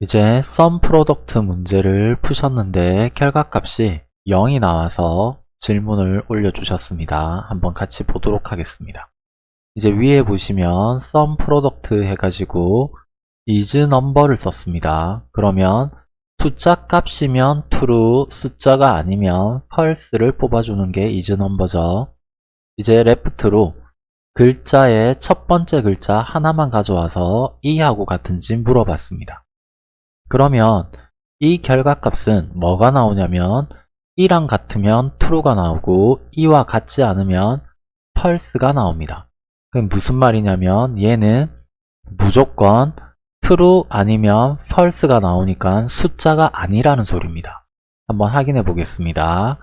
이제 SUMPRODUCT 문제를 푸셨는데 결과값이 0이 나와서 질문을 올려주셨습니다. 한번 같이 보도록 하겠습니다. 이제 위에 보시면 SUMPRODUCT 해가지고 is number를 썼습니다. 그러면 숫자 값이면 true, 숫자가 아니면 false를 뽑아주는 게 is number죠. 이제 left로 글자의 첫 번째 글자 하나만 가져와서 2하고 같은지 물어봤습니다. 그러면 이 결과값은 뭐가 나오냐면 2랑 같으면 true가 나오고 2와 같지 않으면 false가 나옵니다. 그럼 무슨 말이냐면 얘는 무조건 true 아니면 false가 나오니까 숫자가 아니라는 소리입니다. 한번 확인해 보겠습니다.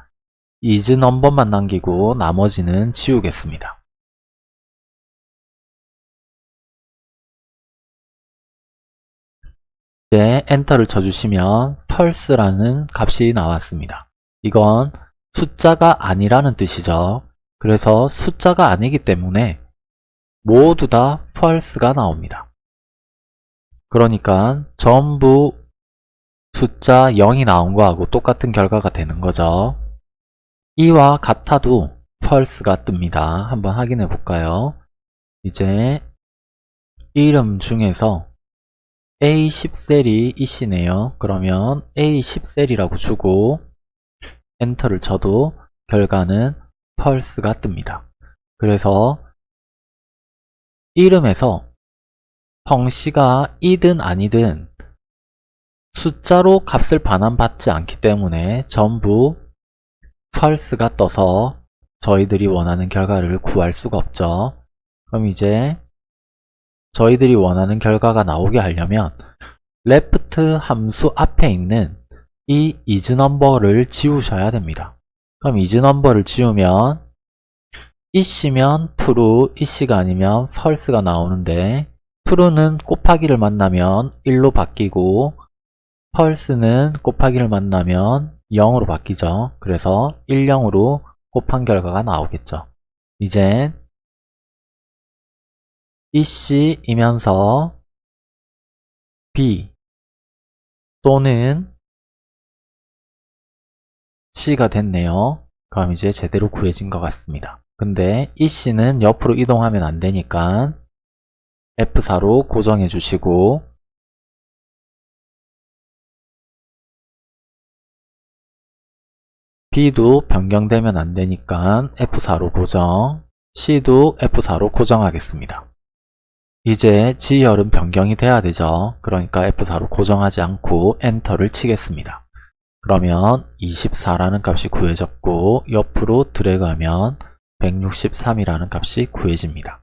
is 넘버만 남기고 나머지는 지우겠습니다. 이제 엔터를 쳐주시면 false라는 값이 나왔습니다. 이건 숫자가 아니라는 뜻이죠. 그래서 숫자가 아니기 때문에 모두 다 false가 나옵니다. 그러니까 전부 숫자 0이 나온 거하고 똑같은 결과가 되는 거죠. 이와 같아도 false가 뜹니다. 한번 확인해 볼까요? 이제 이름 중에서 A10셀이 이시네요. 그러면 A10셀이라고 주고 엔터를 쳐도 결과는 false가 뜹니다. 그래서 이름에서 형씨가 이든 아니든 숫자로 값을 반환받지 않기 때문에 전부 false가 떠서 저희들이 원하는 결과를 구할 수가 없죠. 그럼 이제 저희들이 원하는 결과가 나오게 하려면 left 함수 앞에 있는 이 isNumber를 지우셔야 됩니다. 그럼 isNumber를 지우면 이씨면 true, 이씨가 아니면 false가 나오는데 true는 곱하기를 만나면 1로 바뀌고 false는 곱하기를 만나면 0으로 바뀌죠. 그래서 1, 0으로 곱한 결과가 나오겠죠. 이제 이씨이면서 B 또는 C가 됐네요. 그럼 이제 제대로 구해진 것 같습니다. 근데 이씨는 옆으로 이동하면 안 되니까 F4로 고정해 주시고 B도 변경되면 안 되니까 F4로 고정 C도 F4로 고정하겠습니다. 이제 지열은 변경이 돼야 되죠. 그러니까 F4로 고정하지 않고 엔터를 치겠습니다. 그러면 24라는 값이 구해졌고 옆으로 드래그하면 163이라는 값이 구해집니다.